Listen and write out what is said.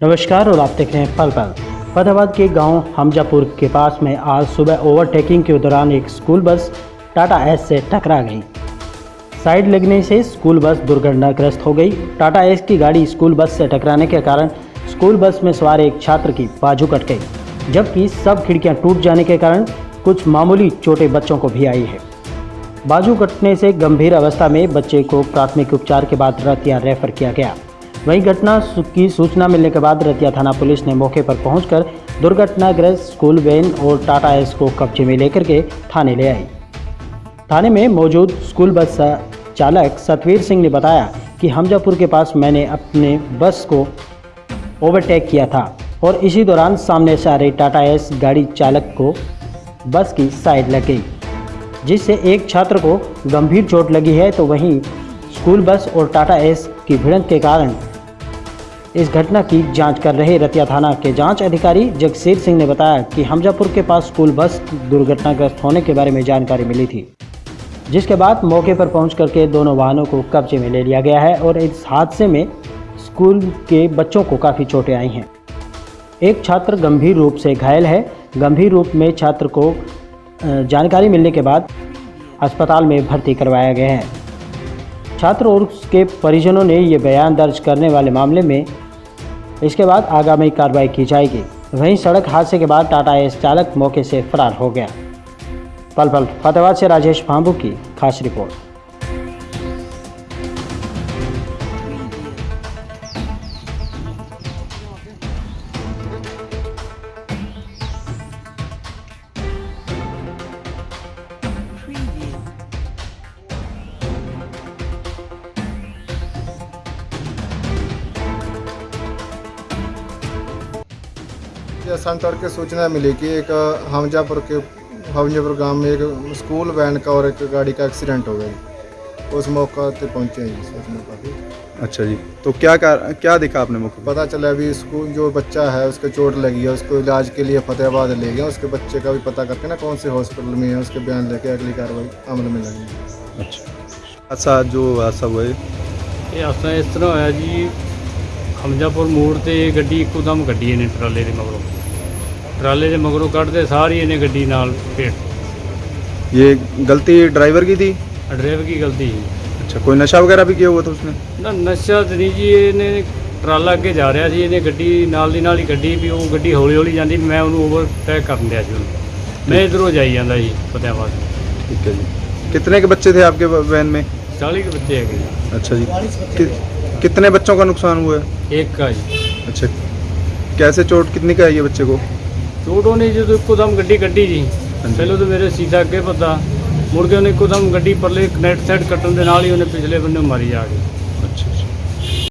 नमस्कार और आप देख रहे हैं पल पल। फतेहाबाद के गाँव हमजापुर के पास में आज सुबह ओवरटेकिंग के दौरान एक स्कूल बस टाटा एस से टकरा गई। साइड लगने से स्कूल बस दुर्घटनाग्रस्त हो गई। टाटा एस की गाड़ी स्कूल बस से टकराने के कारण स्कूल बस में सवार एक छात्र की बाजू कट गई, जबकि सब खिड़कियाँ टूट जाने के कारण कुछ मामूली चोटें बच्चों को भी आई है। बाजू कटने से गंभीर अवस्था में बच्चे को प्राथमिक उपचार के बाद रतिया रेफर किया गया। वहीं घटना की सूचना मिलने के बाद रतिया थाना पुलिस ने मौके पर पहुंचकर दुर्घटनाग्रस्त स्कूल वैन और टाटा एस को कब्जे में लेकर के थाने ले आई। थाने में मौजूद स्कूल बस चालक सतवीर सिंह ने बताया कि हमजापुर के पास मैंने अपने बस को ओवरटेक किया था और इसी दौरान सामने से आ रही टाटा एस गाड़ी चालक को बस की साइड लग गई, जिससे एक छात्र को गंभीर चोट लगी है। तो वहीं स्कूल बस और टाटा एस की भिड़ंत के कारण इस घटना की जाँच कर रहे रतिया थाना के जाँच अधिकारी जगसीर सिंह ने बताया कि हमजापुर के पास स्कूल बस दुर्घटनाग्रस्त होने के बारे में जानकारी मिली थी, जिसके बाद मौके पर पहुँच करके दोनों वाहनों को कब्जे में ले लिया गया है और इस हादसे में स्कूल के बच्चों को काफ़ी चोटें आई हैं। एक छात्र गंभीर रूप से घायल है। गंभीर रूप में छात्र को जानकारी मिलने के बाद अस्पताल में भर्ती करवाया गया है। छात्र और उसके परिजनों ने ये बयान दर्ज करने वाले मामले में इसके बाद आगामी कार्रवाई की जाएगी। वहीं सड़क हादसे के बाद टाटा एस चालक मौके से फरार हो गया। पल पल फतेहाबाद से राजेश भांबू की खास रिपोर्ट। ये सन तड़के सूचना मिली कि एक हमजापुर के हमजापुर गांव में एक स्कूल वैन का और एक गाड़ी का एक्सीडेंट हो गया उस मौका पे पहुंचे हैं जी, उस मौका पे अच्छा जी तो क्या कार, क्या देखा आपने मौके पर पता चला अभी स्कूल जो बच्चा है उसके चोट लगी है उसको इलाज के लिए फतेहाबाद ले गया उसके बच्चे का भी पता करके ना कौन से हॉस्पिटल में है उसके बयान लेके अगली कार्रवाई अमल में लगेगी अच्छा ਹਾਦਸਾ ਜੋ ਹਾਦਸਾ ਹੋਇਆ ਜੀ, ਇਹ ਅਸਾਂ ਇਸ ਤਰ੍ਹਾਂ ਹੋਇਆ ਜੀ ਹਮਜਾਪੁਰ ਮੋੜ ਤੇ ਗੱਡੀ ਇੱਕੋਦਮ ਗੱਡੀ ਇਹਨੇ ਟਰਾਲੇ ਦੇ ਮਗਰੋਂ ਟਰਾਲੇ ਦੇ ਮਗਰੋਂ ਕੱਢਦੇ ਸਾਰੀ ਇਹਨੇ ਗੱਡੀ ਨਾਲ ਭੇਟ ये गलती ड्राइवर की थी ਡਰਾਈਵਰ ਕੀ ਗਲਤੀ ਸੀ अच्छा कोई नशा वगैरह भी किया हुआ था उसने ਨਾ ਨਸ਼ਾ ਤੇ ਨਹੀਂ ਜੀ ਇਹਨੇ ਟਰਾਲਾ ਅੱਗੇ ਜਾ ਰਿਹਾ ਸੀ ਇਹਨੇ ਗੱਡੀ ਨਾਲ ਦੀ ਨਾਲ ਹੀ ਗੱਡੀ ਵੀ ਉਹ ਗੱਡੀ ਹੌਲੀ ਹੌਲੀ ਜਾਂਦੀ ਮੈਂ ਉਹਨੂੰ ਓਵਰਟੇਕ ਕਰਨ ਦਿਆ ਸੀ ਉਹਨੂੰ ਮੈਂ ਇਧਰੋਂ ਜਾਈ ਜਾਂਦਾ ਜੀ ਫਤਿਆਬਾਦ ठीक है जी कितने के बच्चे थे आपके वैन में 40 ਕੁ ਬੱਚੇ ਹੈਗੇ ਜੀ अच्छा जी कि, कितने बच्चों का नुकसान हुआ है ਇੱਕ ਆ ਜੀ अच्छा कैसे चोट कितनी का आई है बच्चे को ਚੋਟ ਉਹਨੇ ਜਦੋਂ ਇੱਕੋਦਮ ਗੱਡੀ ਕੱਢੀ ਜੀ ਪਹਿਲਾਂ ਤਾਂ ਮੇਰੇ ਸੀਧਾ ਅੱਗੇ ਪਤਾ ਮੁੜ ਕੇ ਉਹਨੇ ਇੱਕੋਦਮ ਗੱਡੀ ਪਰਲੇ ਕਨੈਕਟ ਸਾਈਡ ਕੱਟਣ ਦੇ ਨਾਲ ਹੀ ਉਹਨੇ ਪਿਛਲੇ ਬੰਨੇ ਮਾਰੀ ਆ ਕੇ।